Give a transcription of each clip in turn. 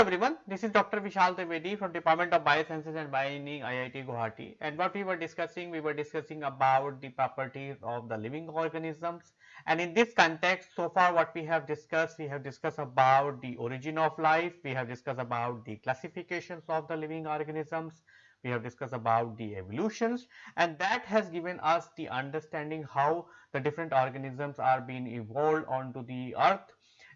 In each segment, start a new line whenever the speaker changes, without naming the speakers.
everyone, this is Dr. Vishal Trivedi from Department of Biosciences and Bioengineering IIT Guwahati. And what we were discussing, we were discussing about the properties of the living organisms. And in this context so far what we have discussed, we have discussed about the origin of life, we have discussed about the classifications of the living organisms, we have discussed about the evolutions. And that has given us the understanding how the different organisms are being evolved onto the earth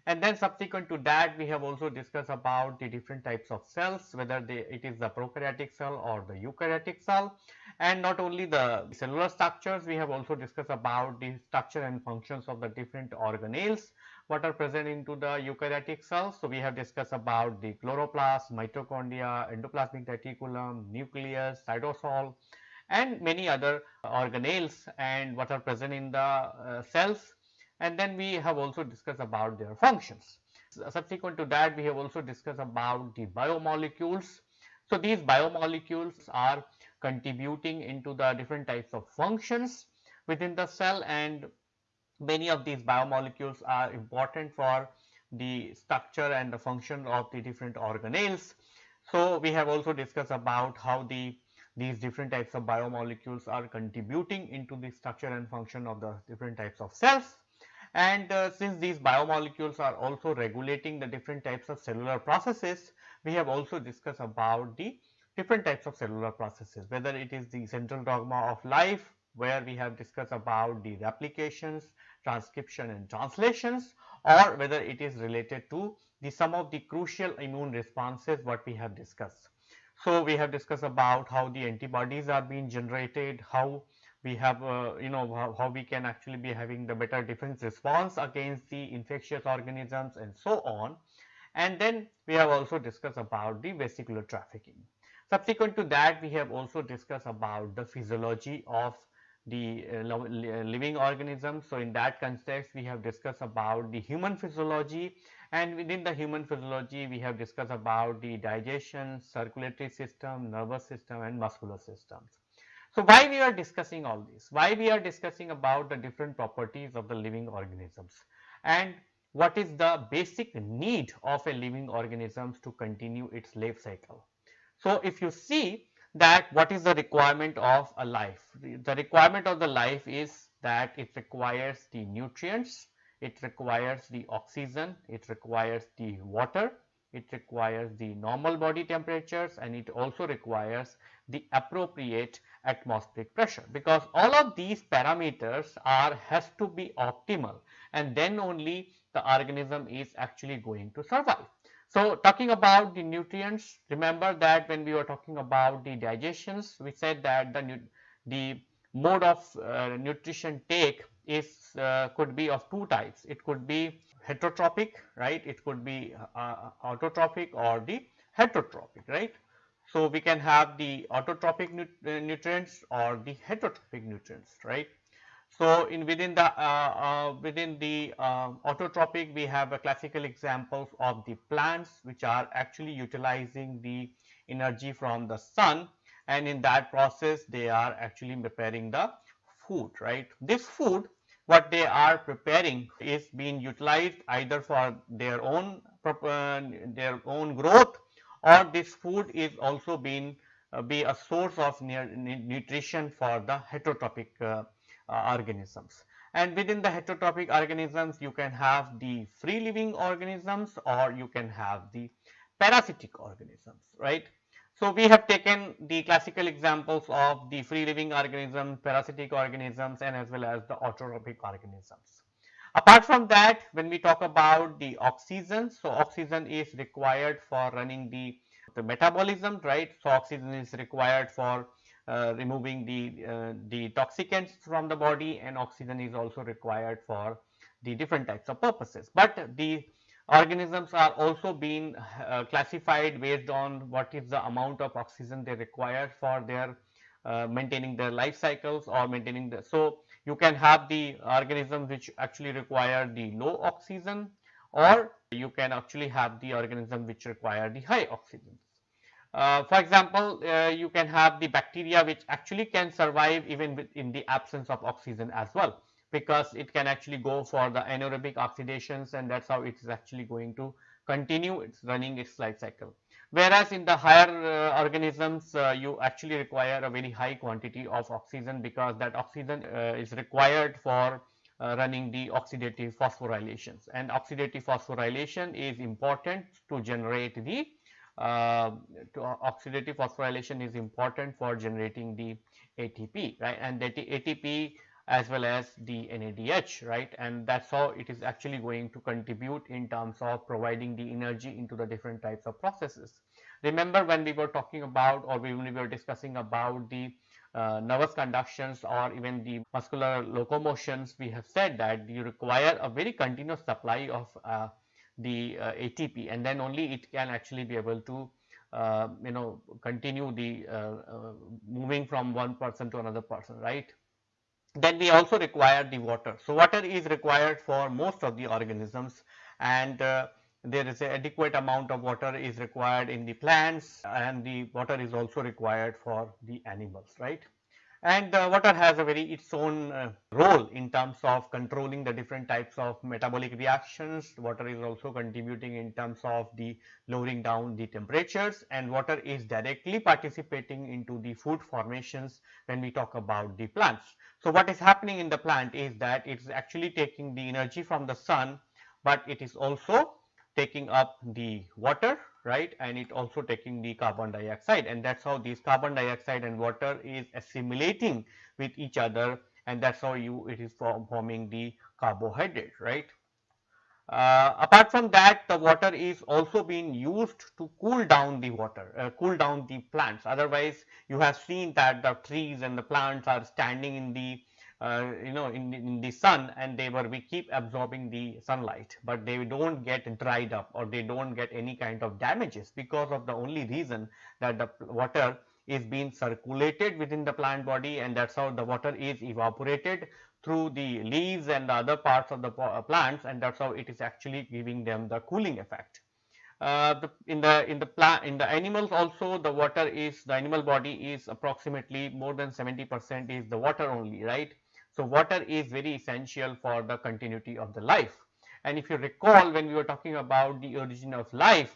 and then subsequent to that we have also discussed about the different types of cells whether they, it is the prokaryotic cell or the eukaryotic cell and not only the cellular structures we have also discussed about the structure and functions of the different organelles what are present into the eukaryotic cells. So, we have discussed about the chloroplast, mitochondria, endoplasmic reticulum, nucleus, cytosol and many other organelles and what are present in the uh, cells and then we have also discussed about their functions. Subsequent to that we have also discussed about the biomolecules. So, these biomolecules are contributing into the different types of functions within the cell and many of these biomolecules are important for the structure and the function of the different organelles. So, we have also discussed about how the these different types of biomolecules are contributing into the structure and function of the different types of cells and uh, since these biomolecules are also regulating the different types of cellular processes, we have also discussed about the different types of cellular processes, whether it is the central dogma of life, where we have discussed about the replications, transcription and translations or whether it is related to the some of the crucial immune responses what we have discussed. So, we have discussed about how the antibodies are being generated, how we have uh, you know how, how, we can actually be having the better defense response against the infectious organisms and so on. And then we have also discussed about the vesicular trafficking. Subsequent to that we have also discussed about the physiology of the uh, living organisms. So, in that context we have discussed about the human physiology and within the human physiology we have discussed about the digestion, circulatory system, nervous system and muscular systems. So, why we are discussing all this? Why we are discussing about the different properties of the living organisms and what is the basic need of a living organism to continue its life cycle. So, if you see that what is the requirement of a life? The requirement of the life is that it requires the nutrients, it requires the oxygen, it requires the water, it requires the normal body temperatures and it also requires the appropriate atmospheric pressure because all of these parameters are has to be optimal and then only the organism is actually going to survive. So, talking about the nutrients remember that when we were talking about the digestions we said that the, the mode of uh, nutrition take is uh, could be of two types it could be heterotrophic right it could be uh, autotrophic or the heterotrophic right so, we can have the autotrophic uh, nutrients or the heterotrophic nutrients, right. So, in within the uh, uh, within the uh, autotrophic we have a classical examples of the plants which are actually utilizing the energy from the sun and in that process they are actually preparing the food right. This food what they are preparing is being utilized either for their own uh, their own growth or this food is also being uh, be a source of nutrition for the heterotrophic uh, uh, organisms. And within the heterotrophic organisms you can have the free living organisms or you can have the parasitic organisms right. So, we have taken the classical examples of the free living organisms, parasitic organisms and as well as the autotrophic organisms. Apart from that, when we talk about the oxygen, so oxygen is required for running the, the metabolism, right? So oxygen is required for uh, removing the, uh, the toxicants from the body and oxygen is also required for the different types of purposes. But the organisms are also being uh, classified based on what is the amount of oxygen they require for their uh, maintaining their life cycles or maintaining the. So, you can have the organisms which actually require the low oxygen or you can actually have the organism which require the high oxygen. Uh, for example, uh, you can have the bacteria which actually can survive even in the absence of oxygen as well because it can actually go for the anaerobic oxidations and that is how it is actually going to continue its running its life cycle. Whereas in the higher uh, organisms, uh, you actually require a very high quantity of oxygen because that oxygen uh, is required for uh, running the oxidative phosphorylations and oxidative phosphorylation is important to generate the uh, to oxidative phosphorylation is important for generating the ATP right and that ATP as well as the NADH right and that's how it is actually going to contribute in terms of providing the energy into the different types of processes. Remember when we were talking about or when we were discussing about the uh, nervous conductions or even the muscular locomotions we have said that you require a very continuous supply of uh, the uh, ATP and then only it can actually be able to uh, you know continue the uh, uh, moving from one person to another person right then we also require the water. So, water is required for most of the organisms and uh, there is an adequate amount of water is required in the plants and the water is also required for the animals, right and uh, water has a very its own uh, role in terms of controlling the different types of metabolic reactions. Water is also contributing in terms of the lowering down the temperatures and water is directly participating into the food formations when we talk about the plants. So, what is happening in the plant is that it is actually taking the energy from the sun, but it is also taking up the water right? And it also taking the carbon dioxide. And that's how this carbon dioxide and water is assimilating with each other. And that's how you it is forming the carbohydrate right? Uh, apart from that the water is also being used to cool down the water uh, cool down the plants. Otherwise you have seen that the trees and the plants are standing in the uh, you know in, in the sun and they were we keep absorbing the sunlight but they don't get dried up or they don't get any kind of damages because of the only reason that the water is being circulated within the plant body and that's how the water is evaporated through the leaves and the other parts of the uh, plants and that's how it is actually giving them the cooling effect. Uh, the, in the in the plant in the animals also the water is the animal body is approximately more than 70 percent is the water only right so, water is very essential for the continuity of the life. And if you recall when we were talking about the origin of life,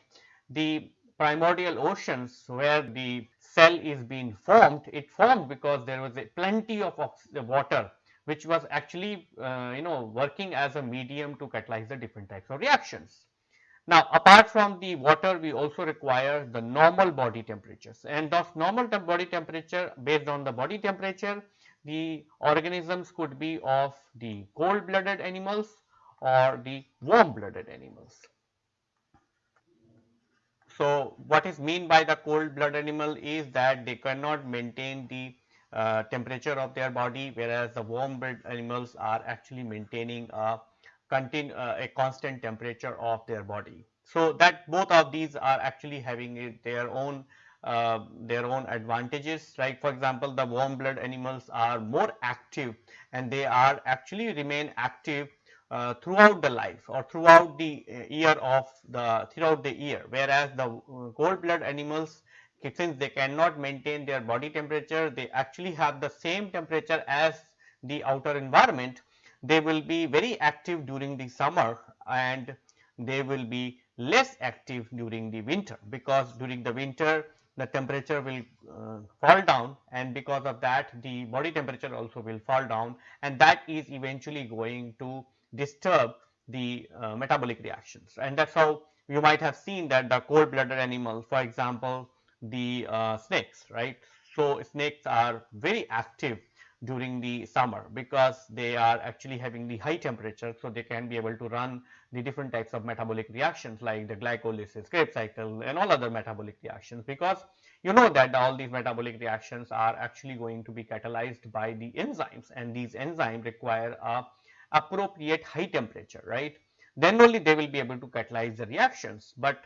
the primordial oceans where the cell is being formed, it formed because there was a plenty of water which was actually uh, you know working as a medium to catalyze the different types of reactions. Now, apart from the water, we also require the normal body temperatures and those normal body temperature based on the body temperature, the organisms could be of the cold blooded animals or the warm blooded animals. So, what is mean by the cold blood animal is that they cannot maintain the uh, temperature of their body whereas the warm blood animals are actually maintaining a, uh, a constant temperature of their body. So, that both of these are actually having their own uh, their own advantages. Like for example the warm blood animals are more active and they are actually remain active uh, throughout the life or throughout the uh, year of the throughout the year. Whereas the uh, cold blood animals since they cannot maintain their body temperature they actually have the same temperature as the outer environment they will be very active during the summer and they will be less active during the winter. Because during the winter the temperature will uh, fall down and because of that the body temperature also will fall down and that is eventually going to disturb the uh, metabolic reactions and that is how you might have seen that the cold blooded animals for example the uh, snakes right. So, snakes are very active during the summer because they are actually having the high temperature. So, they can be able to run the different types of metabolic reactions like the glycolysis, Krebs cycle and all other metabolic reactions because you know that all these metabolic reactions are actually going to be catalyzed by the enzymes and these enzymes require a appropriate high temperature right then only they will be able to catalyze the reactions but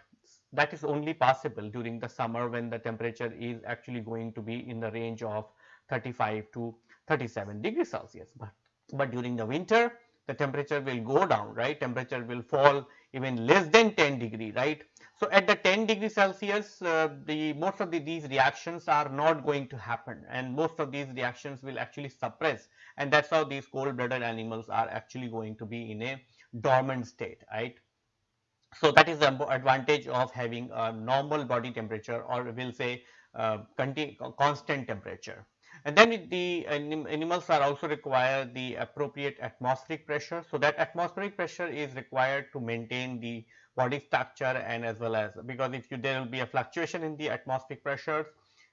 that is only possible during the summer when the temperature is actually going to be in the range of 35 to 37 degrees Celsius. But, but during the winter, the temperature will go down, right? Temperature will fall even less than 10 degree, right? So, at the 10 degree Celsius, uh, the most of the, these reactions are not going to happen and most of these reactions will actually suppress and that is how these cold blooded animals are actually going to be in a dormant state, right. So, that is the advantage of having a normal body temperature or we will say uh, constant temperature. And then the animals are also require the appropriate atmospheric pressure. So, that atmospheric pressure is required to maintain the body structure and as well as because if you, there will be a fluctuation in the atmospheric pressures,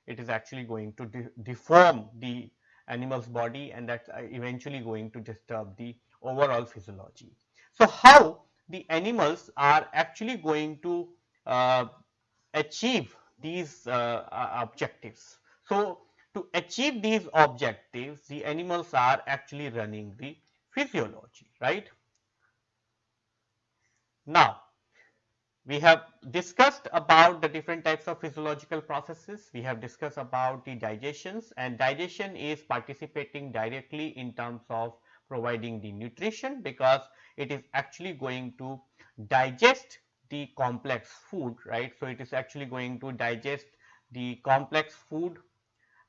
it is actually going to de deform the animal's body and that's uh, eventually going to disturb the overall physiology. So, how the animals are actually going to uh, achieve these uh objectives. So, to achieve these objectives, the animals are actually running the physiology, right. Now, we have discussed about the different types of physiological processes. We have discussed about the digestions and digestion is participating directly in terms of providing the nutrition because it is actually going to digest the complex food, right. So, it is actually going to digest the complex food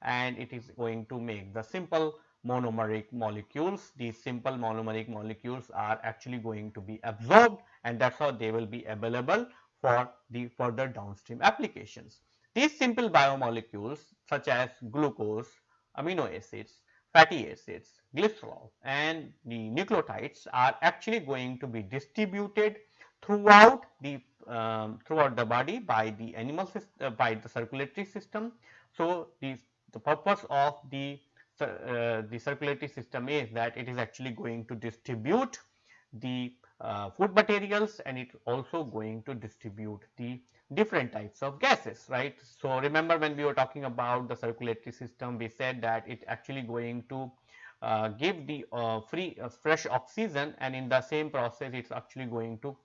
and it is going to make the simple monomeric molecules. These simple monomeric molecules are actually going to be absorbed and that is how they will be available for the further downstream applications. These simple biomolecules such as glucose, amino acids, fatty acids, glycerol and the nucleotides are actually going to be distributed throughout the um, throughout the body by the animal uh, by the circulatory system. So, these the purpose of the uh, the circulatory system is that it is actually going to distribute the uh, food materials and it also going to distribute the different types of gases right. So, remember when we were talking about the circulatory system we said that it actually going to uh, give the uh, free uh, fresh oxygen and in the same process it is actually going to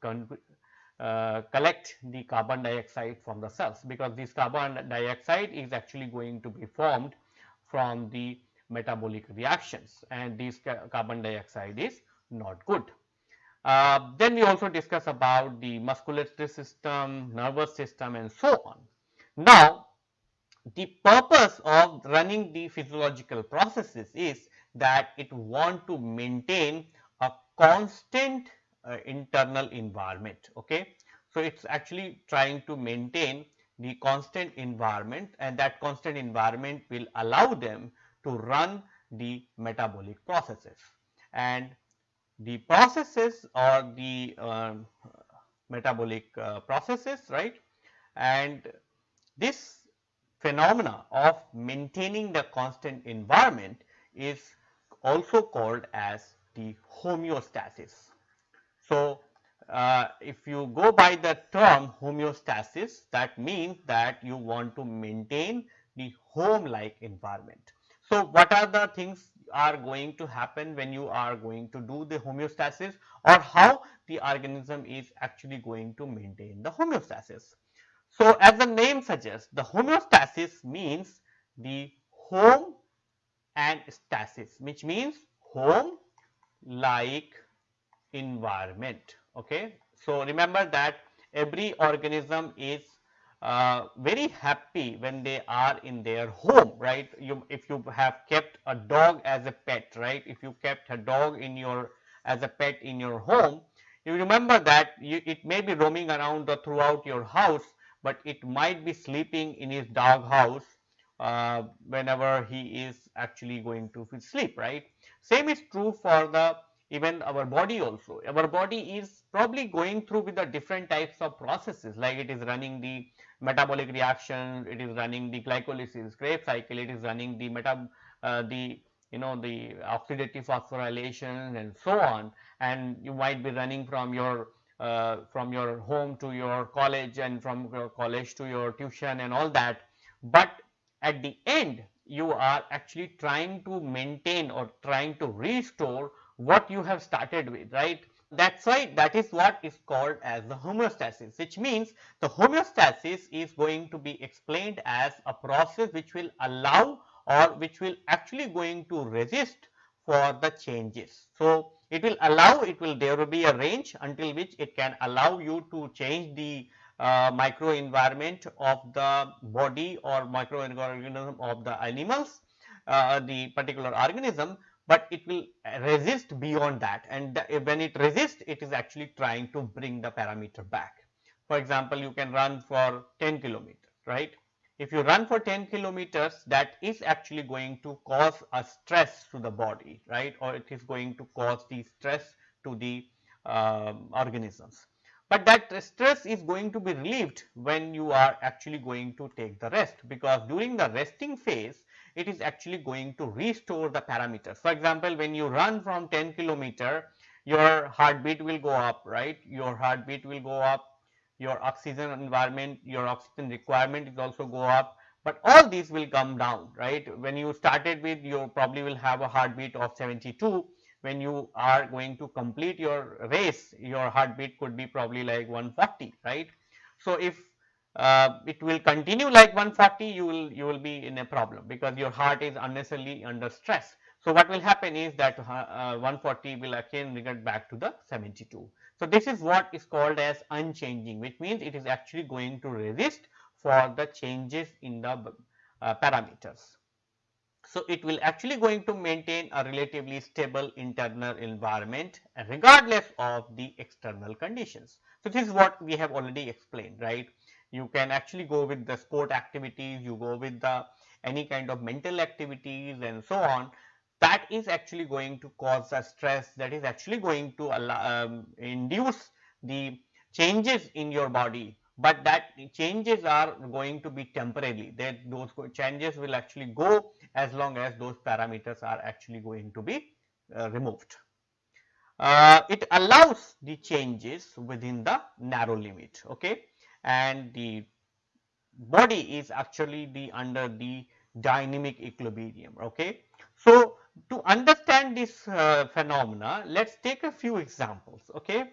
uh, collect the carbon dioxide from the cells because this carbon dioxide is actually going to be formed from the metabolic reactions and this ca carbon dioxide is not good. Uh, then we also discuss about the musculatory system, nervous system and so on. Now, the purpose of running the physiological processes is that it want to maintain a constant uh, internal environment. Okay. So, it is actually trying to maintain the constant environment and that constant environment will allow them to run the metabolic processes. And the processes or the uh, metabolic uh, processes right and this phenomena of maintaining the constant environment is also called as the homeostasis. So, uh, if you go by the term homeostasis that means that you want to maintain the home like environment. So, what are the things are going to happen when you are going to do the homeostasis or how the organism is actually going to maintain the homeostasis. So, as the name suggests the homeostasis means the home and stasis which means home like environment. Okay. So, remember that every organism is uh, very happy when they are in their home right you if you have kept a dog as a pet right if you kept a dog in your as a pet in your home you remember that you, it may be roaming around the, throughout your house but it might be sleeping in his dog house uh, whenever he is actually going to sleep right same is true for the even our body also. Our body is probably going through with the different types of processes like it is running the metabolic reaction, it is running the glycolysis, Krebs cycle, it is running the meta, uh, the you know the oxidative phosphorylation and so on and you might be running from your uh, from your home to your college and from your college to your tuition and all that but at the end you are actually trying to maintain or trying to restore what you have started with, right? That's why that is what is called as the homeostasis, which means the homeostasis is going to be explained as a process which will allow or which will actually going to resist for the changes. So, it will allow it will there will be a range until which it can allow you to change the uh, microenvironment of the body or microorganism of the animals uh, the particular organism but it will resist beyond that and when it resists it is actually trying to bring the parameter back. For example, you can run for 10 kilometers, right. If you run for 10 kilometers that is actually going to cause a stress to the body, right, or it is going to cause the stress to the uh, organisms. But that stress is going to be relieved when you are actually going to take the rest because during the resting phase it is actually going to restore the parameters. For example, when you run from 10 kilometer your heartbeat will go up right your heartbeat will go up your oxygen environment your oxygen requirement is also go up but all these will come down right when you started with you probably will have a heartbeat of 72 when you are going to complete your race your heartbeat could be probably like 140 right. So, if uh, it will continue like 140 you will you will be in a problem because your heart is unnecessarily under stress. So, what will happen is that uh, 140 will again revert back to the 72. So, this is what is called as unchanging which means it is actually going to resist for the changes in the uh, parameters. So, it will actually going to maintain a relatively stable internal environment regardless of the external conditions. So, this is what we have already explained right. You can actually go with the sport activities, you go with the any kind of mental activities and so on. That is actually going to cause a stress that is actually going to allow, um, induce the changes in your body. But that changes are going to be temporarily. That those changes will actually go as long as those parameters are actually going to be uh, removed. Uh, it allows the changes within the narrow limit okay and the body is actually the under the dynamic equilibrium okay. So, to understand this uh, phenomena let us take a few examples okay.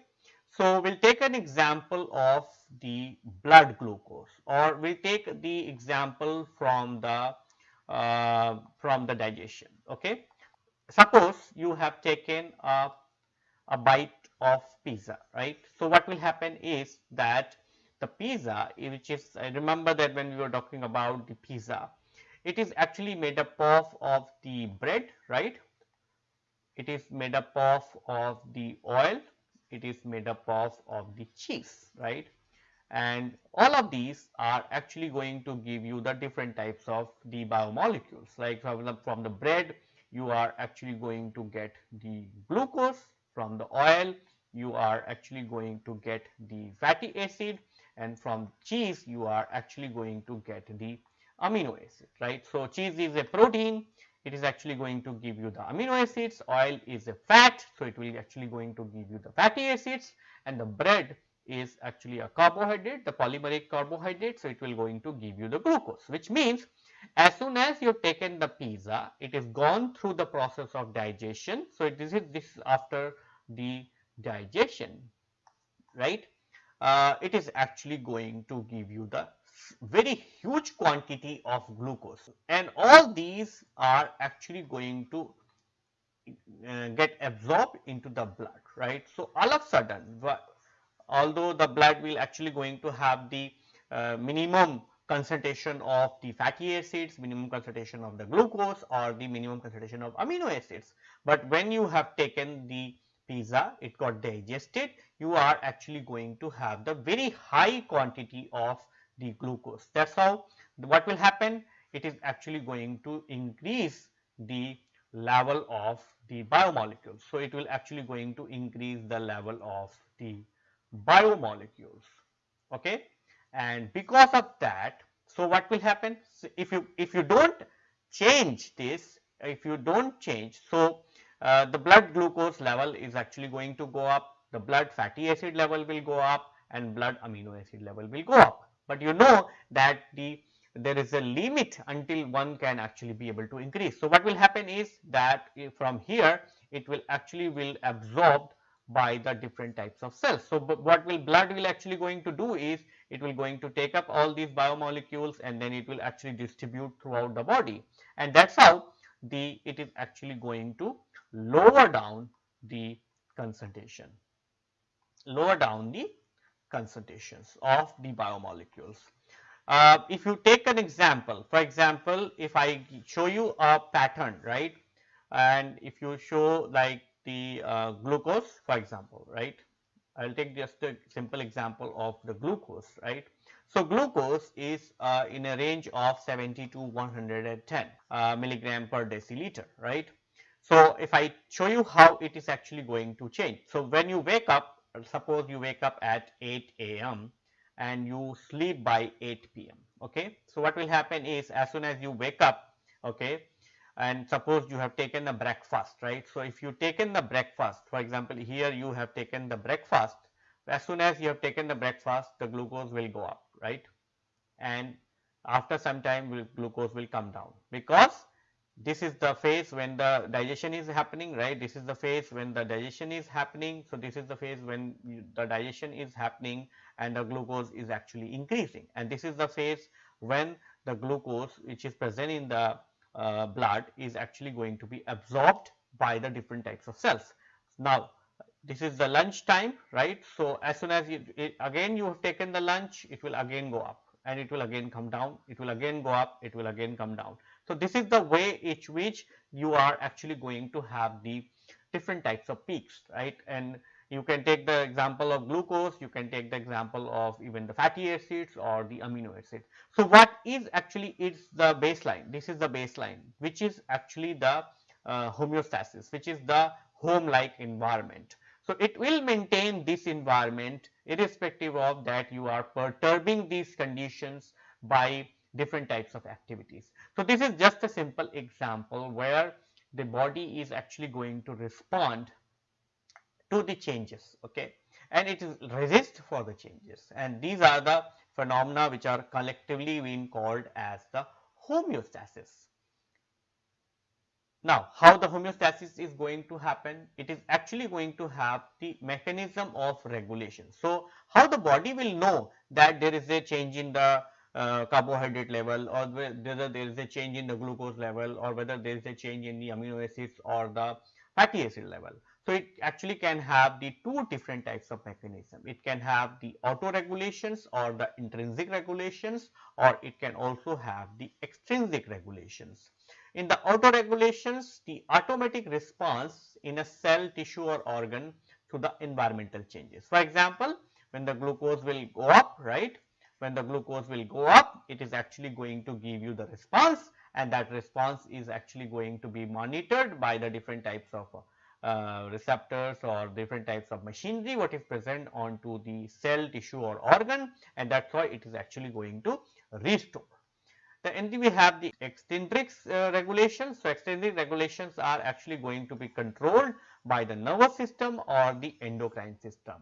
So, we will take an example of the blood glucose or we will take the example from the uh, from the digestion okay. Suppose you have taken a, a bite of pizza right. So, what will happen is that the pizza eh, which is I remember that when we were talking about the pizza it is actually made up of, of the bread right. It is made up of, of the oil it is made up of, of the cheese, right. And all of these are actually going to give you the different types of the biomolecules like from the, from the bread you are actually going to get the glucose from the oil you are actually going to get the fatty acid and from cheese you are actually going to get the amino acid right. So, cheese is a protein it is actually going to give you the amino acids, oil is a fat, so it will actually going to give you the fatty acids and the bread is actually a carbohydrate, the polymeric carbohydrate, so it will going to give you the glucose, which means as soon as you have taken the pizza, it is gone through the process of digestion. So, this is this after the digestion, right. Uh, it is actually going to give you the very huge quantity of glucose and all these are actually going to uh, get absorbed into the blood right. So, all of a sudden although the blood will actually going to have the uh, minimum concentration of the fatty acids, minimum concentration of the glucose or the minimum concentration of amino acids. But when you have taken the pizza, it got digested, you are actually going to have the very high quantity of the glucose. That is how what will happen? It is actually going to increase the level of the biomolecules. So, it will actually going to increase the level of the biomolecules. Okay. And because of that, so what will happen? So, if you if you do not change this, if you do not change, so uh, the blood glucose level is actually going to go up, the blood fatty acid level will go up and blood amino acid level will go up but you know that the there is a limit until one can actually be able to increase. So, what will happen is that from here it will actually will absorbed by the different types of cells. So, what will blood will actually going to do is it will going to take up all these biomolecules and then it will actually distribute throughout the body and that is how the it is actually going to lower down the concentration, lower down the concentrations of the biomolecules. Uh, if you take an example, for example, if I show you a pattern, right, and if you show like the uh, glucose for example right I will take just a simple example of the glucose right. So, glucose is uh, in a range of 70 to 110 uh, milligram per deciliter right. So, if I show you how it is actually going to change. So, when you wake up suppose you wake up at 8 a.m. and you sleep by 8 p.m. okay. So, what will happen is as soon as you wake up okay and suppose you have taken the breakfast right. So, if you taken the breakfast for example, here you have taken the breakfast as soon as you have taken the breakfast the glucose will go up right and after some time glucose will come down because this is the phase when the digestion is happening right this is the phase when the digestion is happening so this is the phase when you, the digestion is happening and the glucose is actually increasing and this is the phase when the glucose which is present in the uh, blood is actually going to be absorbed by the different types of cells. Now, this is the lunch time right. So, as soon as you it, again you have taken the lunch it will again go up and it will again come down it will again go up it will again come down. So, this is the way each which you are actually going to have the different types of peaks right and you can take the example of glucose, you can take the example of even the fatty acids or the amino acids. So, what is actually is the baseline? This is the baseline which is actually the uh, homeostasis which is the home like environment. So, it will maintain this environment irrespective of that you are perturbing these conditions by different types of activities. So, this is just a simple example where the body is actually going to respond to the changes okay and it is resist for the changes and these are the phenomena which are collectively being called as the homeostasis. Now, how the homeostasis is going to happen? It is actually going to have the mechanism of regulation. So, how the body will know that there is a change in the uh, carbohydrate level or whether there is a change in the glucose level or whether there is a change in the amino acids or the fatty acid level. So, it actually can have the two different types of mechanism. It can have the auto regulations or the intrinsic regulations or it can also have the extrinsic regulations. In the auto regulations, the automatic response in a cell, tissue or organ to the environmental changes. For example, when the glucose will go up, right? When the glucose will go up, it is actually going to give you the response and that response is actually going to be monitored by the different types of uh, receptors or different types of machinery what is present onto the cell tissue or organ and that is why it is actually going to restore. Then we have the extrinsic uh, regulations. So, extrinsic regulations are actually going to be controlled by the nervous system or the endocrine system.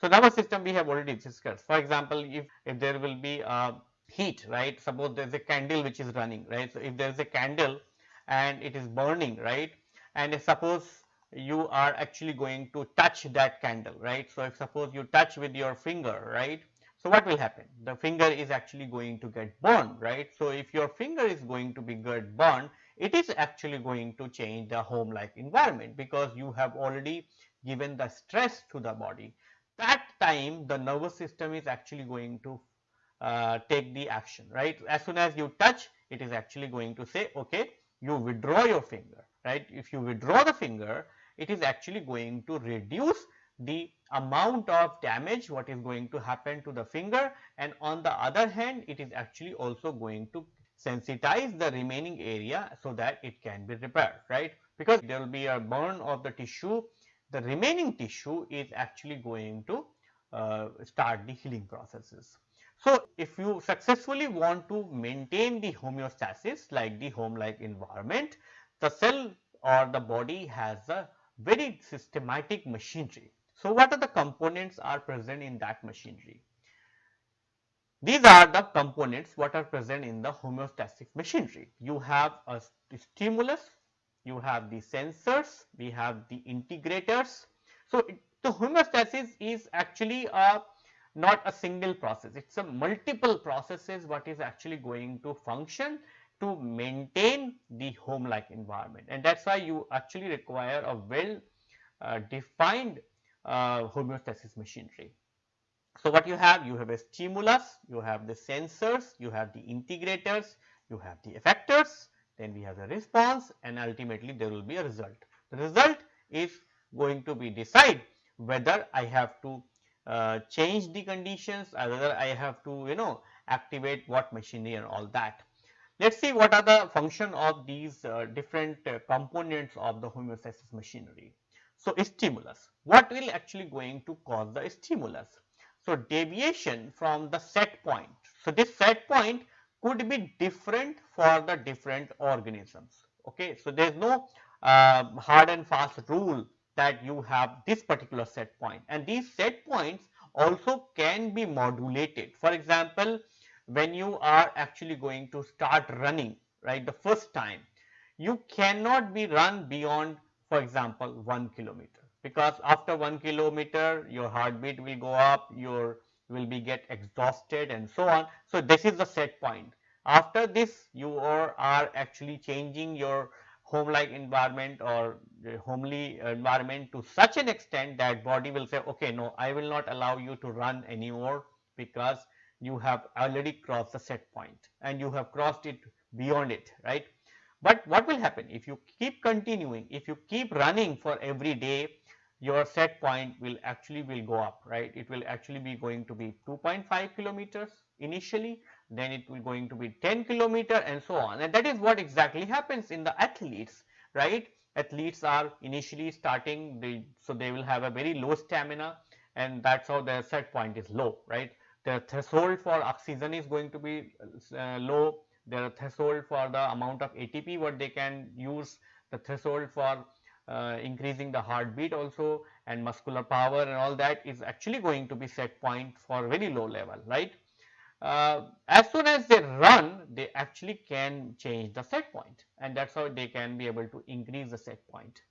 So, nervous system we have already discussed. For example, if, if there will be a heat, right, suppose there is a candle which is running, right. So, if there is a candle and it is burning, right, and suppose you are actually going to touch that candle right. So, if suppose you touch with your finger right. So, what will happen? The finger is actually going to get burned right. So, if your finger is going to be get burned it is actually going to change the home like environment because you have already given the stress to the body. That time the nervous system is actually going to uh, take the action right. As soon as you touch it is actually going to say okay you withdraw your finger right. If you withdraw the finger it is actually going to reduce the amount of damage what is going to happen to the finger and on the other hand it is actually also going to sensitize the remaining area so that it can be repaired right because there will be a burn of the tissue the remaining tissue is actually going to uh, start the healing processes. So, if you successfully want to maintain the homeostasis like the home like environment the cell or the body has a very systematic machinery. So, what are the components are present in that machinery? These are the components what are present in the homeostatic machinery. You have a stimulus, you have the sensors, we have the integrators. So, it, the homeostasis is actually a not a single process, it is a multiple processes what is actually going to function to maintain the home like environment and that is why you actually require a well uh, defined uh, homeostasis machinery. So, what you have? You have a stimulus, you have the sensors, you have the integrators, you have the effectors, then we have a response and ultimately there will be a result. The result is going to be decide whether I have to uh, change the conditions or whether I have to you know activate what machinery and all that. Let us see what are the function of these uh, different uh, components of the homeostasis machinery. So, stimulus, what will actually going to cause the stimulus? So, deviation from the set point. So, this set point could be different for the different organisms. Okay. So, there is no uh, hard and fast rule that you have this particular set point and these set points also can be modulated. For example, when you are actually going to start running right the first time, you cannot be run beyond for example 1 kilometer because after 1 kilometer your heartbeat will go up, your will be get exhausted and so on. So, this is the set point. After this you are, are actually changing your home like environment or homely environment to such an extent that body will say okay no I will not allow you to run anymore because you have already crossed the set point and you have crossed it beyond it right. But what will happen if you keep continuing if you keep running for every day your set point will actually will go up right? It will actually be going to be 2.5 kilometers initially then it will going to be 10 kilometer and so on. And that is what exactly happens in the athletes right? Athletes are initially starting so they will have a very low stamina and that's how their set point is low right? Their threshold for oxygen is going to be uh, low. Their threshold for the amount of ATP what they can use the threshold for uh, increasing the heartbeat also and muscular power and all that is actually going to be set point for very low level right uh, as soon as they run they actually can change the set point and that is how they can be able to increase the set point.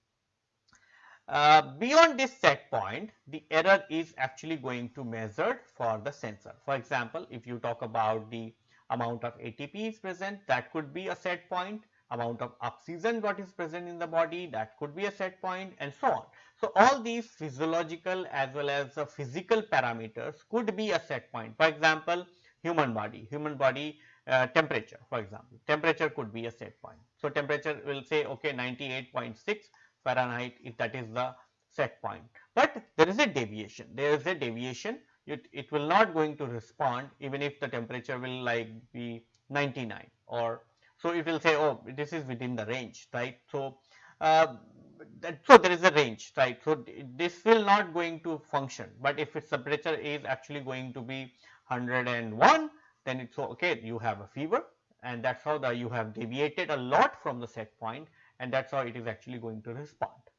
Uh, beyond this set point the error is actually going to measured for the sensor. For example, if you talk about the amount of ATP is present that could be a set point amount of oxygen what is present in the body that could be a set point and so on. So, all these physiological as well as physical parameters could be a set point. For example, human body, human body uh, temperature for example, temperature could be a set point. So, temperature will say okay 98.6 Fahrenheit if that is the set point, but there is a deviation, there is a deviation it, it will not going to respond even if the temperature will like be 99 or so it will say oh this is within the range right. So, uh, that, so there is a range right. So, this will not going to function, but if its temperature is actually going to be 101 then it's okay you have a fever and that's how the you have deviated a lot from the set point and that's how it is actually going to respond.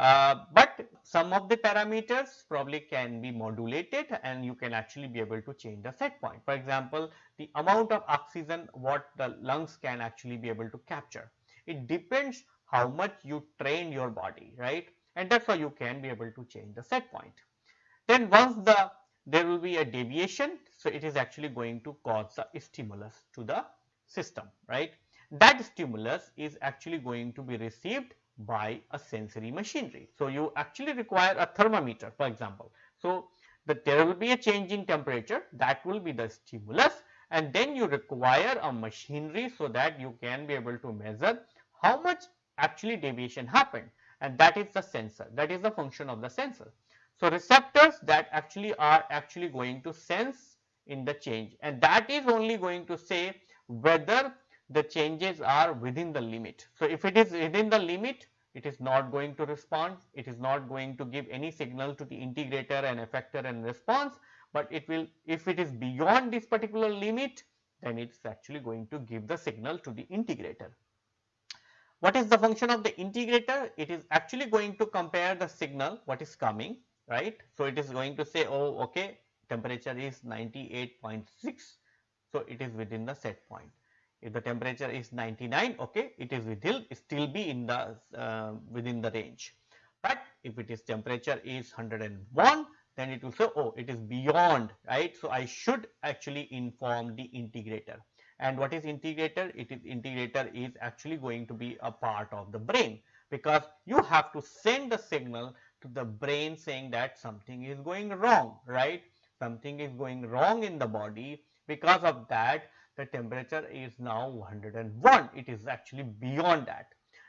Uh, but some of the parameters probably can be modulated and you can actually be able to change the set point. For example, the amount of oxygen what the lungs can actually be able to capture. It depends how much you train your body, right? And that's how you can be able to change the set point. Then once the there will be a deviation. So, it is actually going to cause a stimulus to the system, right. That stimulus is actually going to be received by a sensory machinery. So, you actually require a thermometer for example. So, the, there will be a change in temperature that will be the stimulus and then you require a machinery so that you can be able to measure how much actually deviation happened and that is the sensor that is the function of the sensor. So, receptors that actually are actually going to sense in the change and that is only going to say whether the changes are within the limit. So, if it is within the limit it is not going to respond, it is not going to give any signal to the integrator and effector and response, but it will if it is beyond this particular limit then it is actually going to give the signal to the integrator. What is the function of the integrator? It is actually going to compare the signal what is coming right. So, it is going to say oh okay temperature is 98.6. So, it is within the set point. If the temperature is 99 okay it is within still be in the uh, within the range. But if it is temperature is 101 then it will say oh it is beyond right. So, I should actually inform the integrator and what is integrator? It is integrator is actually going to be a part of the brain because you have to send the signal to the brain saying that something is going wrong, right? Something is going wrong in the body. Because of that, the temperature is now 101 it is actually beyond that.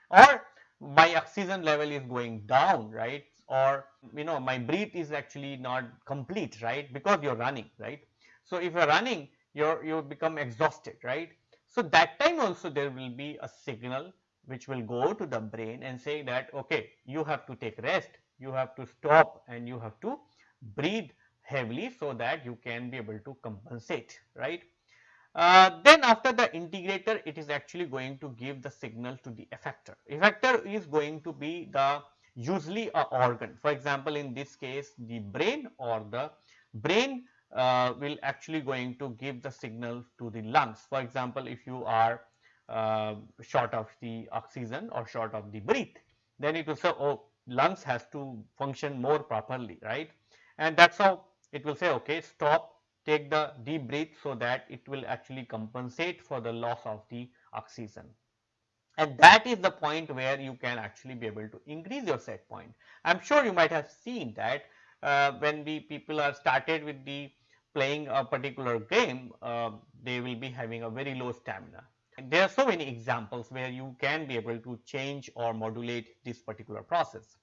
Or my oxygen level is going down right? Or you know my breath is actually not complete right? Because you're running right? So if you're running you're you become exhausted right? So that time also there will be a signal which will go to the brain and say that okay you have to take rest you have to stop and you have to breathe heavily so that you can be able to compensate right uh, then after the integrator it is actually going to give the signal to the effector. Effector is going to be the usually a organ. For example in this case the brain or the brain uh, will actually going to give the signal to the lungs. For example if you are uh, short of the oxygen or short of the breath then it will say oh lungs has to function more properly right? And that's how it will say okay stop take the deep breath so that it will actually compensate for the loss of the oxygen. And that is the point where you can actually be able to increase your set point. I am sure you might have seen that uh, when the people are started with the playing a particular game, uh, they will be having a very low stamina. There are so many examples where you can be able to change or modulate this particular process.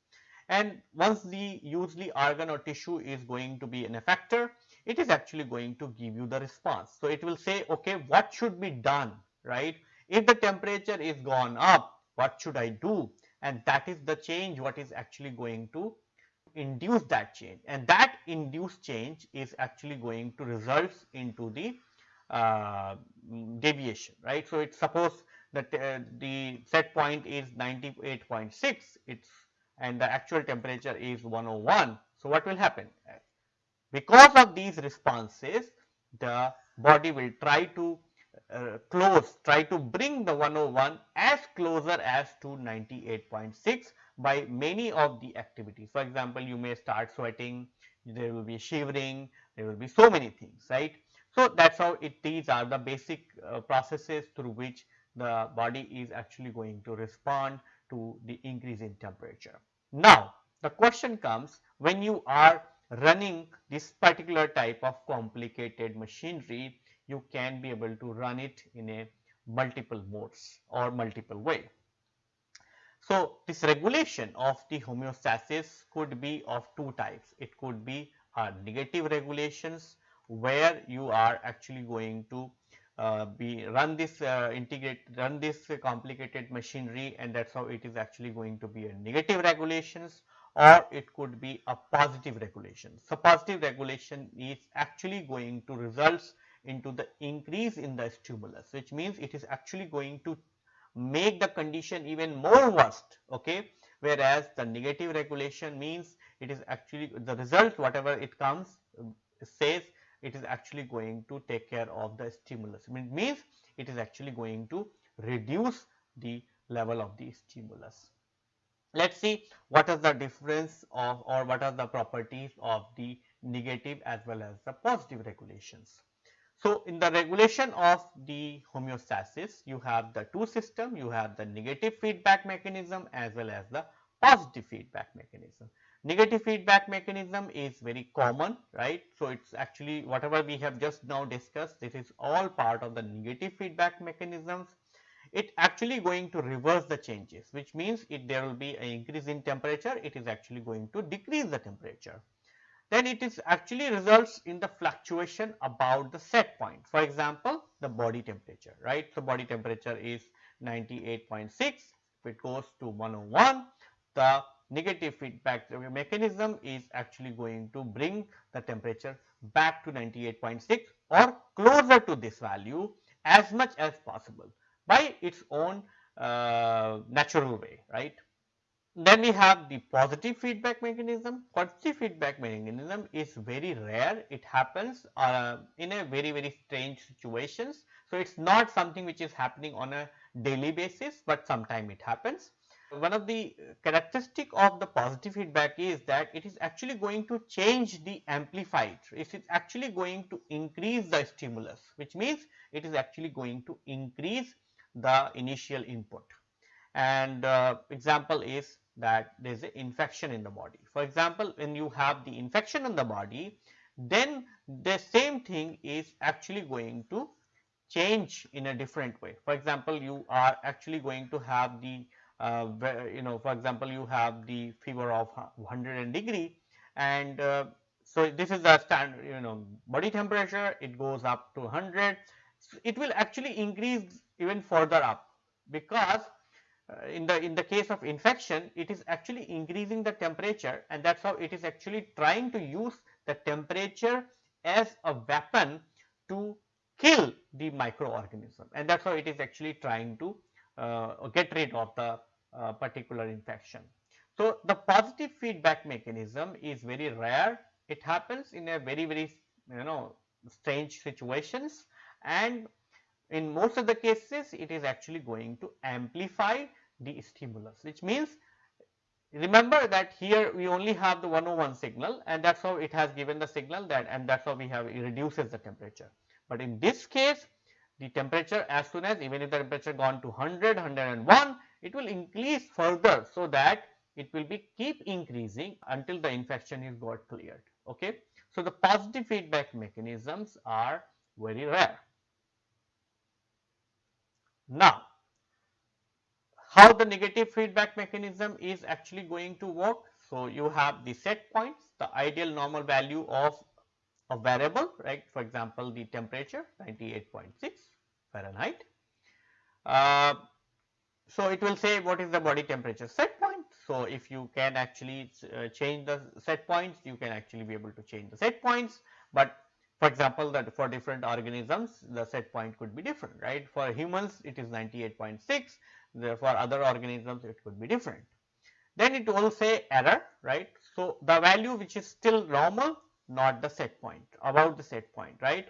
And once the usually organ or tissue is going to be an effector, it is actually going to give you the response. So, it will say okay what should be done right. If the temperature is gone up what should I do and that is the change what is actually going to induce that change and that induced change is actually going to result into the uh, deviation right. So, it suppose that uh, the set point is 98.6 it's and the actual temperature is 101. So, what will happen? Because of these responses, the body will try to uh, close, try to bring the 101 as closer as to 98.6 by many of the activities. For example, you may start sweating, there will be shivering, there will be so many things, right. So, that is how it these are the basic uh, processes through which the body is actually going to respond to the increase in temperature. Now, the question comes when you are running this particular type of complicated machinery, you can be able to run it in a multiple modes or multiple way. So, this regulation of the homeostasis could be of two types. It could be a negative regulations where you are actually going to uh, be run this uh, integrate run this complicated machinery and that is how it is actually going to be a negative regulations or it could be a positive regulation. So, positive regulation is actually going to results into the increase in the stimulus which means it is actually going to make the condition even more worst okay whereas the negative regulation means it is actually the result whatever it comes um, says it is actually going to take care of the stimulus. It means it is actually going to reduce the level of the stimulus. Let us see what is the difference of or what are the properties of the negative as well as the positive regulations. So, in the regulation of the homeostasis, you have the two system, you have the negative feedback mechanism as well as the positive feedback mechanism. Negative feedback mechanism is very common, right. So, it is actually whatever we have just now discussed, this is all part of the negative feedback mechanisms. It actually going to reverse the changes, which means if there will be an increase in temperature, it is actually going to decrease the temperature. Then it is actually results in the fluctuation about the set point. For example, the body temperature, right. So, body temperature is 98.6, if it goes to 101, the negative feedback mechanism is actually going to bring the temperature back to 98.6 or closer to this value as much as possible by its own uh, natural way right. Then we have the positive feedback mechanism. Positive feedback mechanism is very rare. It happens uh, in a very very strange situations. So, it is not something which is happening on a daily basis, but sometime it happens. One of the characteristic of the positive feedback is that it is actually going to change the amplified. It is actually going to increase the stimulus, which means it is actually going to increase the initial input. And uh, example is that there is an infection in the body. For example, when you have the infection in the body, then the same thing is actually going to change in a different way. For example, you are actually going to have the uh, you know for example you have the fever of 100 degree and uh, so this is the standard you know body temperature it goes up to 100 so it will actually increase even further up because uh, in the in the case of infection it is actually increasing the temperature and that's how it is actually trying to use the temperature as a weapon to kill the microorganism and that's how it is actually trying to uh, get rid of the uh, particular infection. So, the positive feedback mechanism is very rare. It happens in a very, very you know strange situations and in most of the cases it is actually going to amplify the stimulus which means remember that here we only have the 101 signal and that is how it has given the signal that and that is how we have it reduces the temperature. But in this case the temperature as soon as even if the temperature gone to 100, 101 it will increase further so that it will be keep increasing until the infection is got cleared okay. So, the positive feedback mechanisms are very rare. Now, how the negative feedback mechanism is actually going to work. So, you have the set points, the ideal normal value of a variable, right. For example, the temperature 98.6 Fahrenheit. Uh, so, it will say what is the body temperature set point. So, if you can actually uh, change the set points, you can actually be able to change the set points, but for example, that for different organisms the set point could be different, right. For humans it is 98.6, for other organisms it could be different. Then it will say error, right. So, the value which is still normal not the set point, about the set point, right.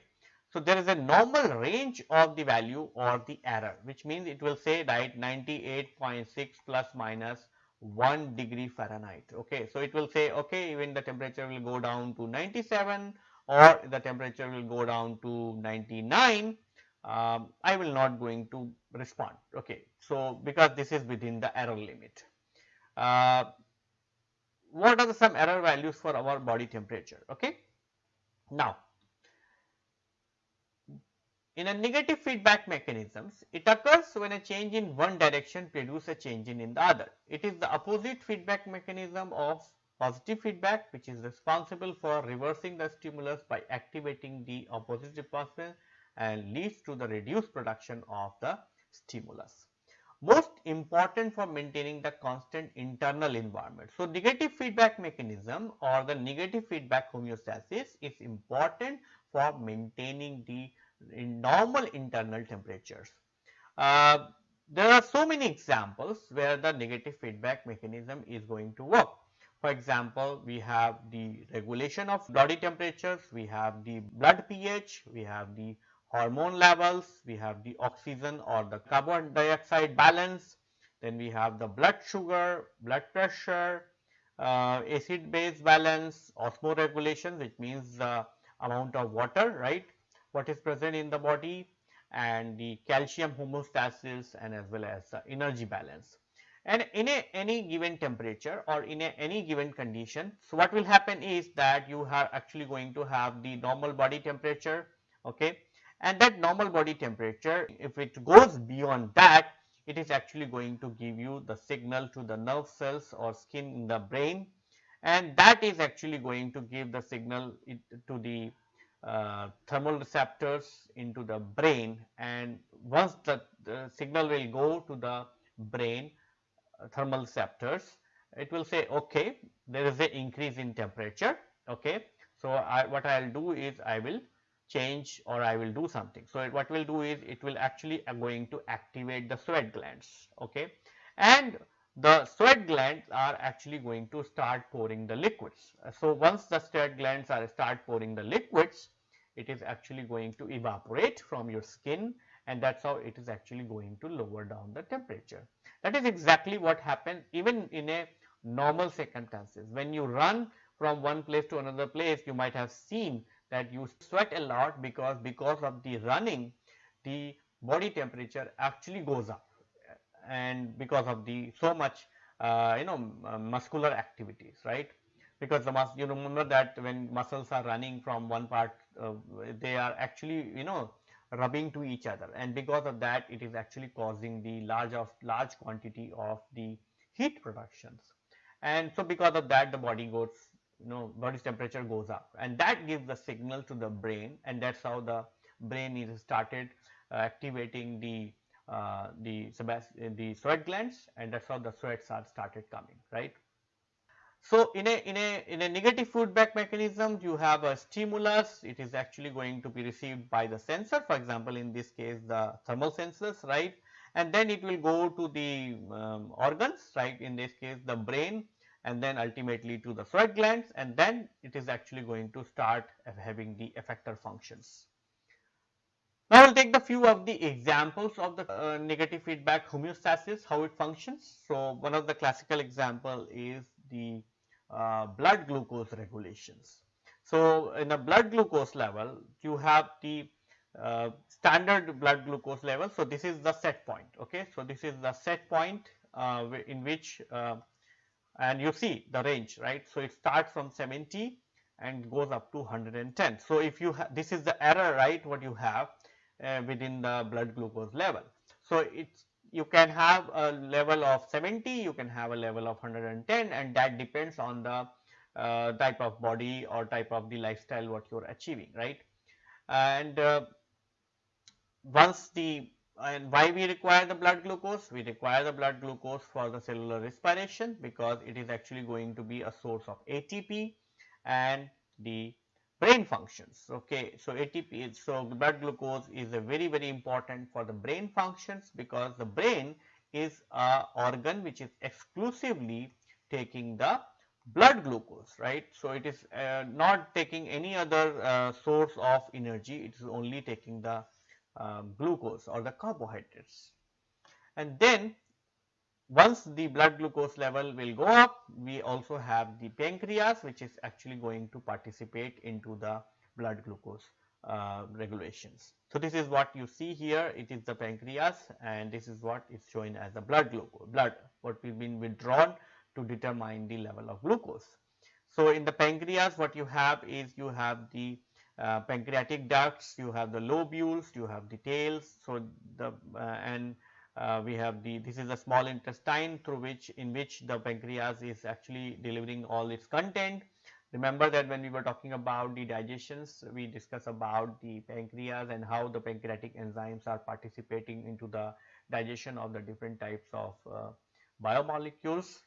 So, there is a normal range of the value or the error which means it will say right 98.6 plus minus 1 degree Fahrenheit. Okay. So, it will say okay even the temperature will go down to 97 or the temperature will go down to 99 um, I will not going to respond. Okay. So, because this is within the error limit. Uh, what are the some error values for our body temperature? Okay. Now, in a negative feedback mechanisms, it occurs when a change in one direction produces a change in, in the other. It is the opposite feedback mechanism of positive feedback which is responsible for reversing the stimulus by activating the opposite response and leads to the reduced production of the stimulus. Most important for maintaining the constant internal environment. So, negative feedback mechanism or the negative feedback homeostasis is important for maintaining the normal internal temperatures. Uh, there are so many examples where the negative feedback mechanism is going to work. For example, we have the regulation of body temperatures, we have the blood pH, we have the hormone levels, we have the oxygen or the carbon dioxide balance, then we have the blood sugar, blood pressure, uh, acid base balance, osmoregulation which means the amount of water right what is present in the body and the calcium homeostasis and as well as the energy balance. And in a, any given temperature or in a, any given condition, so what will happen is that you are actually going to have the normal body temperature, okay, and that normal body temperature if it goes beyond that, it is actually going to give you the signal to the nerve cells or skin in the brain. And that is actually going to give the signal to the uh, thermal receptors into the brain. And once the, the, signal will go to the brain thermal receptors it will say okay there is a increase in temperature okay so I, what I will do is I will change or I will do something so what will do is it will actually uh, going to activate the sweat glands okay and the sweat glands are actually going to start pouring the liquids. So, once the sweat glands are start pouring the liquids, it is actually going to evaporate from your skin and that is how it is actually going to lower down the temperature. That is exactly what happens even in a normal circumstances. When you run from one place to another place, you might have seen that you sweat a lot because because of the running, the body temperature actually goes up and because of the so much uh, you know uh, muscular activities right because the mus you remember that when muscles are running from one part uh, they are actually you know rubbing to each other. And because of that it is actually causing the large of large quantity of the heat productions. And so because of that the body goes you know body's temperature goes up. And that gives the signal to the brain and that's how the brain is started uh, activating the uh, the the sweat glands and that's how the sweats are started coming right so in a in a in a negative feedback mechanism you have a stimulus. It is actually going to be received by the sensor. For example in this case the thermal sensors right? And then it will go to the um, organs right? In this case the brain and then ultimately to the sweat glands. And then it is actually going to start having the effector functions. Now, I will take the few of the examples of the uh, negative feedback homeostasis, how it functions. So, one of the classical example is the blood glucose regulations. So, in a blood glucose level, you have the uh, standard blood glucose level. So, this is the set point. Okay. So, this is the set point uh, in which uh, and you see the range right. So, it starts from 70 and goes up to 110. So, if you this is the error right what you have uh, within the blood glucose level. So, it's you can have a level of 70, you can have a level of 110 and that depends on the uh, type of body or type of the lifestyle what you are achieving right. And uh, once the and why we require the blood glucose? We require the blood glucose for the cellular respiration because it is actually going to be a source of ATP and the brain functions. Okay, so ATP is so blood glucose is a very very important for the brain functions because the brain is a organ which is exclusively taking the blood glucose right. So, it is uh, not taking any other uh, source of energy it is only taking the um, glucose or the carbohydrates. And then once the blood glucose level will go up, we also have the pancreas which is actually going to participate into the blood glucose uh, regulations. So, this is what you see here it is the pancreas and this is what is shown as the blood glucose blood what will been withdrawn to determine the level of glucose. So, in the pancreas what you have is you have the uh, pancreatic ducts, you have the lobules, you have the tails. So, the uh, and uh, we have the this is the small intestine through which in which the pancreas is actually delivering all its content. Remember that when we were talking about the digestions, we discussed about the pancreas and how the pancreatic enzymes are participating into the digestion of the different types of uh, biomolecules.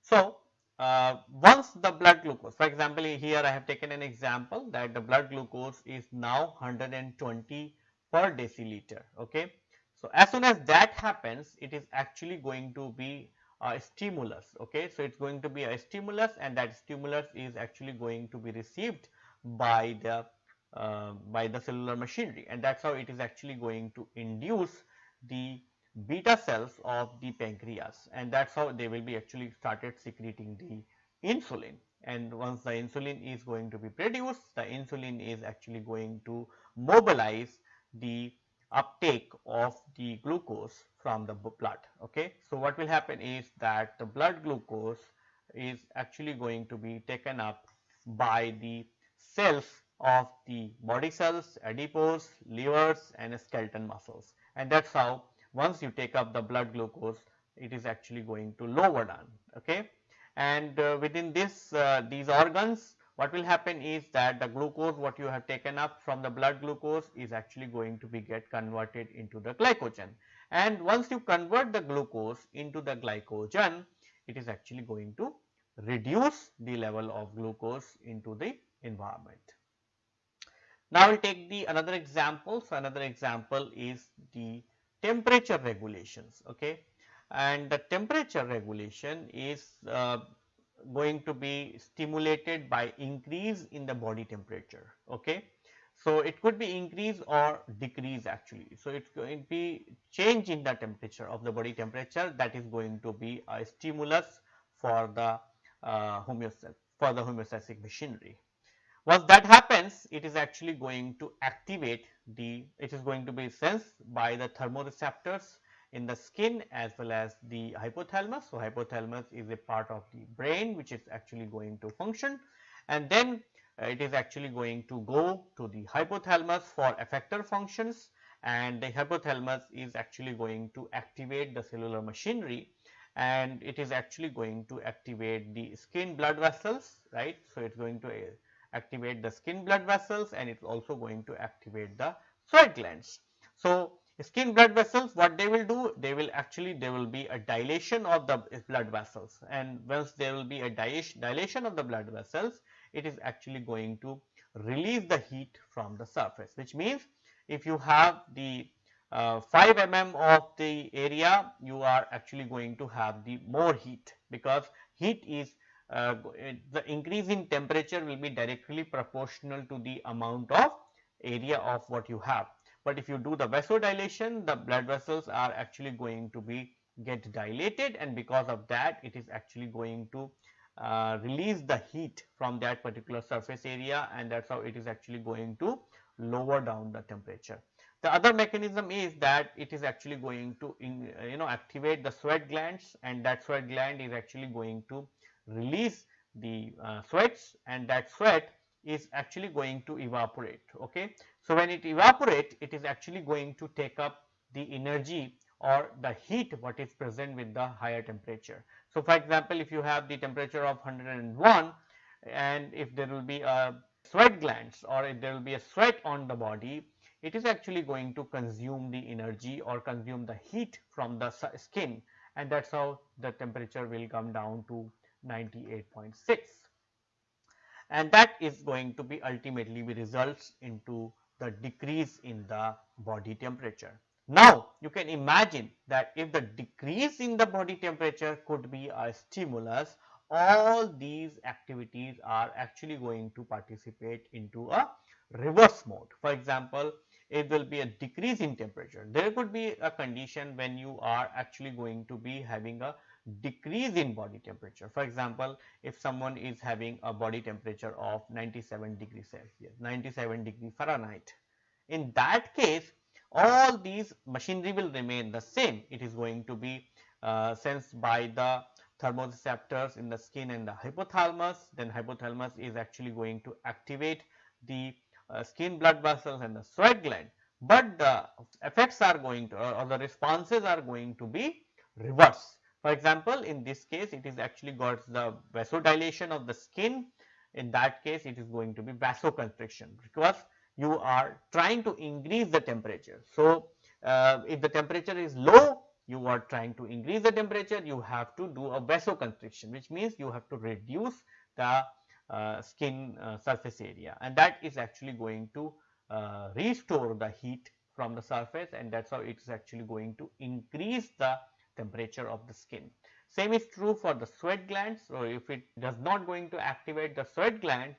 So, uh, once the blood glucose for example here I have taken an example that the blood glucose is now 120 per deciliter okay. So, as soon as that happens it is actually going to be a stimulus okay. So, it is going to be a stimulus and that stimulus is actually going to be received by the uh, by the cellular machinery. And that is how it is actually going to induce the beta cells of the pancreas. And that is how they will be actually started secreting the insulin. And once the insulin is going to be produced the insulin is actually going to mobilize the uptake of the glucose from the blood okay. So, what will happen is that the blood glucose is actually going to be taken up by the cells of the body cells, adipose, livers and skeleton muscles and that is how once you take up the blood glucose it is actually going to lower down okay and uh, within this uh, these organs what will happen is that the glucose what you have taken up from the blood glucose is actually going to be get converted into the glycogen and once you convert the glucose into the glycogen it is actually going to reduce the level of glucose into the environment. Now, we will take the another example. So, another example is the temperature regulations okay and the temperature regulation is uh, going to be stimulated by increase in the body temperature okay? So it could be increase or decrease actually. So it's going to be change in the temperature of the body temperature that is going to be a stimulus for the uh, homeostasis for the homeostatic machinery. Once that happens, it is actually going to activate the, it is going to be sensed by the thermoreceptors in the skin as well as the hypothalamus. So, hypothalamus is a part of the brain which is actually going to function and then uh, it is actually going to go to the hypothalamus for effector functions and the hypothalamus is actually going to activate the cellular machinery and it is actually going to activate the skin blood vessels right. So, it is going to uh, activate the skin blood vessels and it is also going to activate the sweat glands. So, skin blood vessels what they will do they will actually there will be a dilation of the blood vessels. And once there will be a dilation of the blood vessels it is actually going to release the heat from the surface which means if you have the uh, 5 mm of the area you are actually going to have the more heat because heat is uh, the increase in temperature will be directly proportional to the amount of area of what you have but if you do the vasodilation, the blood vessels are actually going to be get dilated and because of that it is actually going to uh, release the heat from that particular surface area and that is how it is actually going to lower down the temperature. The other mechanism is that it is actually going to in, you know activate the sweat glands and that sweat gland is actually going to release the uh, sweats and that sweat is actually going to evaporate okay. So, when it evaporates it is actually going to take up the energy or the heat what is present with the higher temperature. So, for example, if you have the temperature of 101 and if there will be a sweat glands or if there will be a sweat on the body, it is actually going to consume the energy or consume the heat from the skin and that is how the temperature will come down to 98.6 and that is going to be ultimately results into the decrease in the body temperature. Now, you can imagine that if the decrease in the body temperature could be a stimulus, all these activities are actually going to participate into a reverse mode. For example, it will be a decrease in temperature. There could be a condition when you are actually going to be having a decrease in body temperature. For example, if someone is having a body temperature of 97 degrees Celsius, 97 degree Fahrenheit, in that case all these machinery will remain the same. It is going to be uh, sensed by the thermoreceptors in the skin and the hypothalamus. Then hypothalamus is actually going to activate the skin blood vessels and the sweat gland. But the effects are going to or the responses are going to be reverse. For example, in this case it is actually got the vasodilation of the skin. In that case it is going to be vasoconstriction because you are trying to increase the temperature. So, uh, if the temperature is low you are trying to increase the temperature you have to do a vasoconstriction which means you have to reduce the uh, skin uh, surface area and that is actually going to uh, restore the heat from the surface and that is how it is actually going to increase the temperature of the skin. Same is true for the sweat glands. So, if it does not going to activate the sweat gland,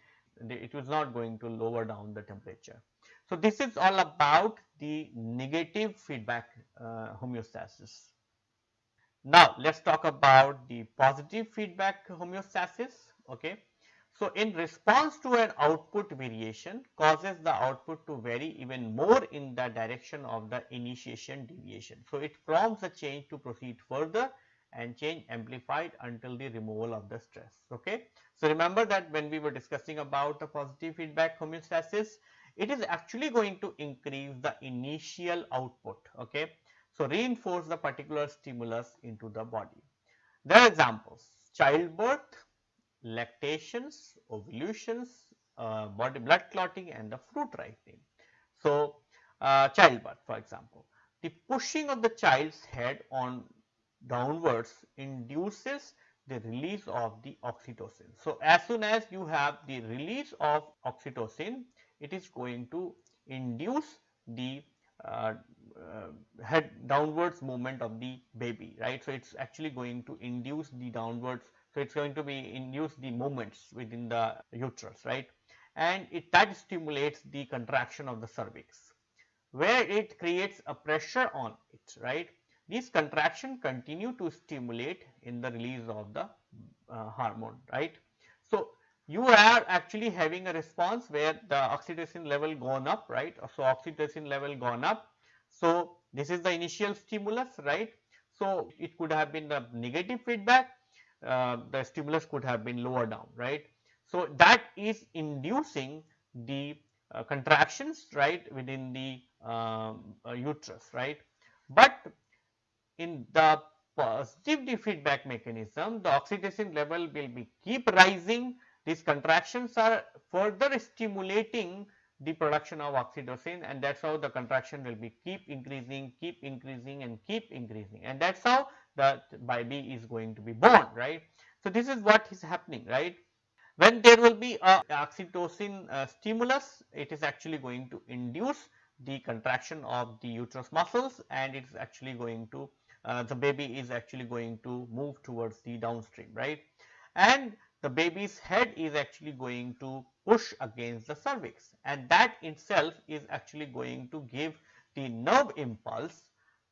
it is not going to lower down the temperature. So, this is all about the negative feedback uh, homeostasis. Now, let us talk about the positive feedback homeostasis. Okay. So, in response to an output variation causes the output to vary even more in the direction of the initiation deviation. So, it prompts the change to proceed further and change amplified until the removal of the stress. Okay. So, remember that when we were discussing about the positive feedback homeostasis, it is actually going to increase the initial output. Okay. So, reinforce the particular stimulus into the body. There are examples childbirth, lactations, ovulations, uh, body blood clotting and the fruit ripening. So, uh, childbirth for example, the pushing of the child's head on downwards induces the release of the oxytocin. So, as soon as you have the release of oxytocin, it is going to induce the uh, uh, head downwards movement of the baby, right. So, it is actually going to induce the downwards so, it is going to be induce the movements within the uterus right and it that stimulates the contraction of the cervix where it creates a pressure on it right. These contraction continue to stimulate in the release of the uh, hormone right. So, you are actually having a response where the oxytocin level gone up right. So, oxytocin level gone up. So, this is the initial stimulus right. So, it could have been the negative feedback uh, the stimulus could have been lower down right. So, that is inducing the uh, contractions right within the um, uh, uterus right. But in the positive feedback mechanism the oxytocin level will be keep rising these contractions are further stimulating the production of oxytocin and that is how the contraction will be keep increasing, keep increasing and keep increasing and that is how the baby is going to be born right. So, this is what is happening right. When there will be a oxytocin uh, stimulus it is actually going to induce the contraction of the uterus muscles and it is actually going to uh, the baby is actually going to move towards the downstream right and the baby's head is actually going to push against the cervix and that itself is actually going to give the nerve impulse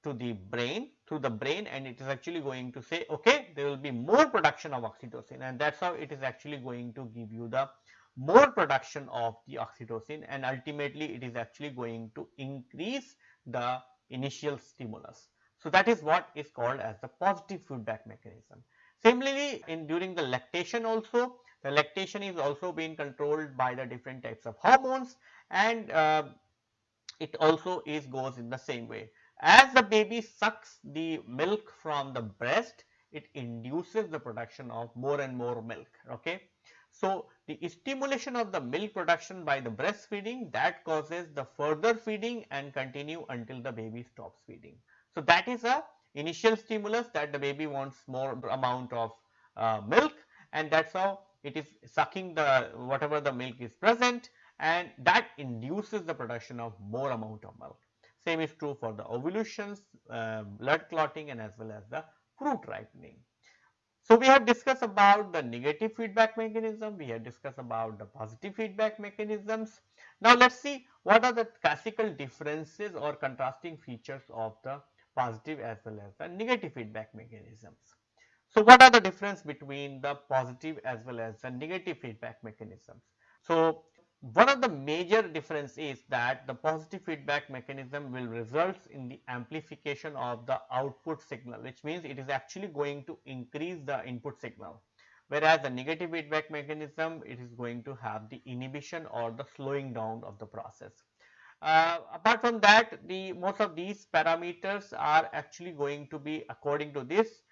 to the brain through the brain and it is actually going to say okay there will be more production of oxytocin and that is how it is actually going to give you the more production of the oxytocin and ultimately it is actually going to increase the initial stimulus. So, that is what is called as the positive feedback mechanism. Similarly, in during the lactation also the lactation is also being controlled by the different types of hormones and uh, it also is goes in the same way. As the baby sucks the milk from the breast it induces the production of more and more milk okay. So, the stimulation of the milk production by the breastfeeding that causes the further feeding and continue until the baby stops feeding. So, that is a initial stimulus that the baby wants more amount of uh, milk and that is how it is sucking the whatever the milk is present and that induces the production of more amount of milk. Same is true for the ovulations, uh, blood clotting and as well as the fruit ripening. So, we have discussed about the negative feedback mechanism, we have discussed about the positive feedback mechanisms. Now, let us see what are the classical differences or contrasting features of the positive as well as the negative feedback mechanisms. So, what are the difference between the positive as well as the negative feedback mechanisms? So, one of the major difference is that the positive feedback mechanism will result in the amplification of the output signal which means it is actually going to increase the input signal whereas the negative feedback mechanism it is going to have the inhibition or the slowing down of the process. Uh, apart from that the most of these parameters are actually going to be according to this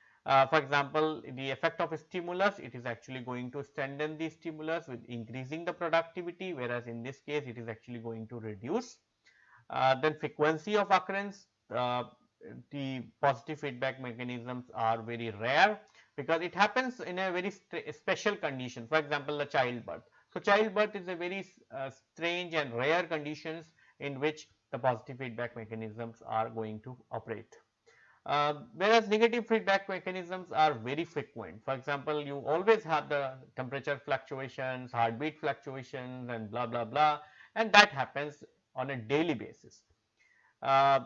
for example, the effect of a stimulus it is actually going to strengthen the stimulus with increasing the productivity whereas in this case it is actually going to reduce. Uh, then frequency of occurrence uh, the positive feedback mechanisms are very rare because it happens in a very special condition for example the childbirth. So, childbirth is a very uh, strange and rare conditions in which the positive feedback mechanisms are going to operate. Uh, whereas negative feedback mechanisms are very frequent. For example, you always have the temperature fluctuations, heartbeat fluctuations and blah blah blah and that happens on a daily basis. Uh,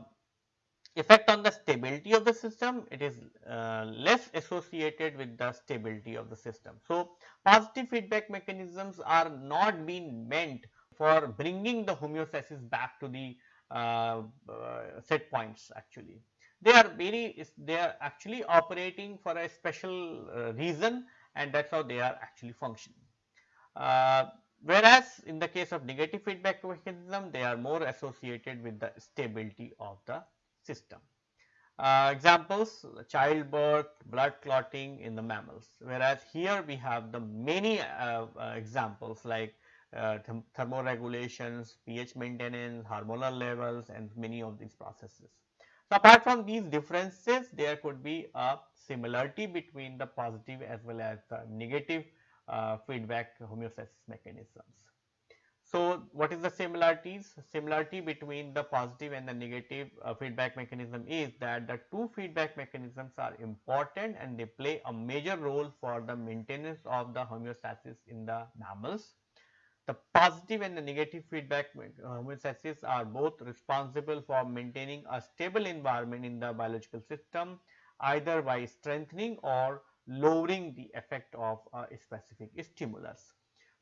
effect on the stability of the system, it is uh, less associated with the stability of the system. So, positive feedback mechanisms are not being meant for bringing the homeostasis back to the uh, uh, set points actually they are very they are actually operating for a special uh, reason and that is how they are actually functioning. Uh, whereas in the case of negative feedback mechanism they are more associated with the stability of the system. Uh, examples childbirth, blood clotting in the mammals whereas here we have the many uh, uh, examples like uh, thermoregulations, pH maintenance, hormonal levels and many of these processes. So, apart from these differences there could be a similarity between the positive as well as the negative uh, feedback homeostasis mechanisms. So, what is the similarities? Similarity between the positive and the negative uh, feedback mechanism is that the two feedback mechanisms are important and they play a major role for the maintenance of the homeostasis in the mammals. The positive and the negative feedback homeostasis uh, are both responsible for maintaining a stable environment in the biological system either by strengthening or lowering the effect of a specific stimulus.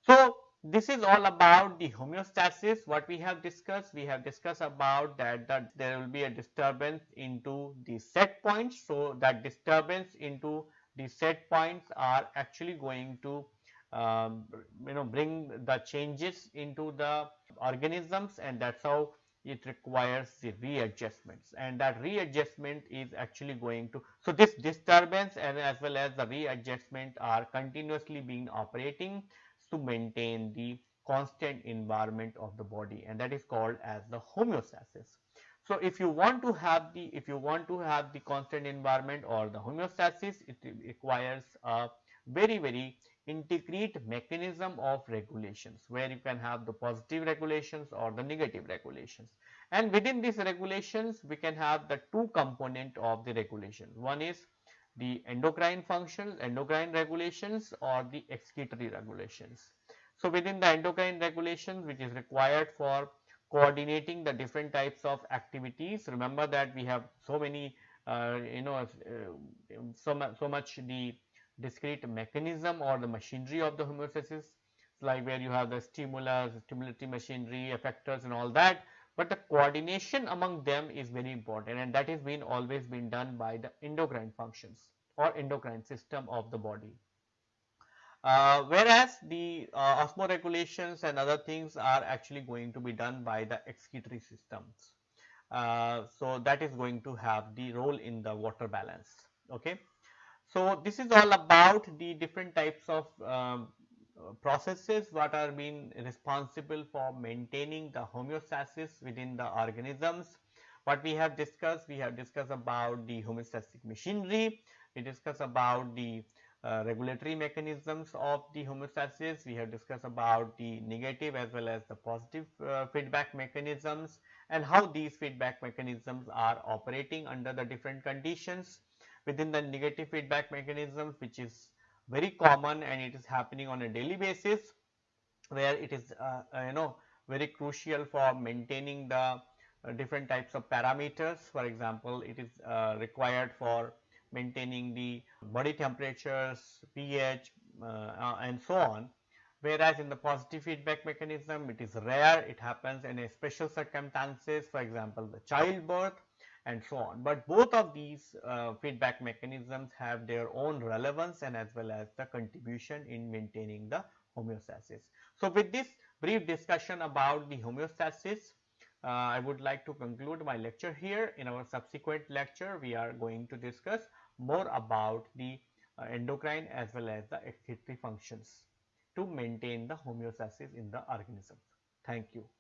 So, this is all about the homeostasis what we have discussed we have discussed about that that there will be a disturbance into the set points so that disturbance into the set points are actually going to Um, you know bring the changes into the organisms and that's how it requires the readjustments. And that readjustment is actually going to so this disturbance and as well as the readjustment are continuously being operating to maintain the constant environment of the body and that is called as the homeostasis. So if you want to have the if you want to have the constant environment or the homeostasis it requires a very very integrate mechanism of regulations where you can have the positive regulations or the negative regulations and within these regulations we can have the two component of the regulation one is the endocrine functions endocrine regulations or the excretory regulations so within the endocrine regulations which is required for coordinating the different types of activities. Remember that we have so many uh, you know uh, so, so much the discrete mechanism or the machinery of the homeostasis like where you have the stimulus, stimulatory machinery, effectors and all that. But the coordination among them is very important and that is been always been done by the endocrine functions or endocrine system of the body. Uh, whereas the uh, osmoregulations and other things are actually going to be done by the excretory systems. Uh, so that is going to have the role in the water balance. Okay. So this is all about the different types of um, processes what are being responsible for maintaining the homeostasis within the organisms. What we have discussed, we have discussed about the homeostatic machinery, we discussed about the uh, regulatory mechanisms of the homeostasis. We have discussed about the negative as well as the positive uh, feedback mechanisms and how these feedback mechanisms are operating under the different conditions within the negative feedback mechanisms which is very common and it is happening on a daily basis where it is uh, uh you know very crucial for maintaining the uh, different types of parameters for example it is required for maintaining the body temperatures, pH uh, uh, and so on. Whereas in the positive feedback mechanism it is rare, it happens in a special circumstances for example the childbirth and so on. But both of these uh, feedback mechanisms have their own relevance and as well as the contribution in maintaining the homeostasis. So with this brief discussion about the homeostasis, uh, I would like to conclude my lecture here. In our subsequent lecture, we are going to discuss more about the uh, endocrine as well as the excretory functions to maintain the homeostasis in the organism. Thank you.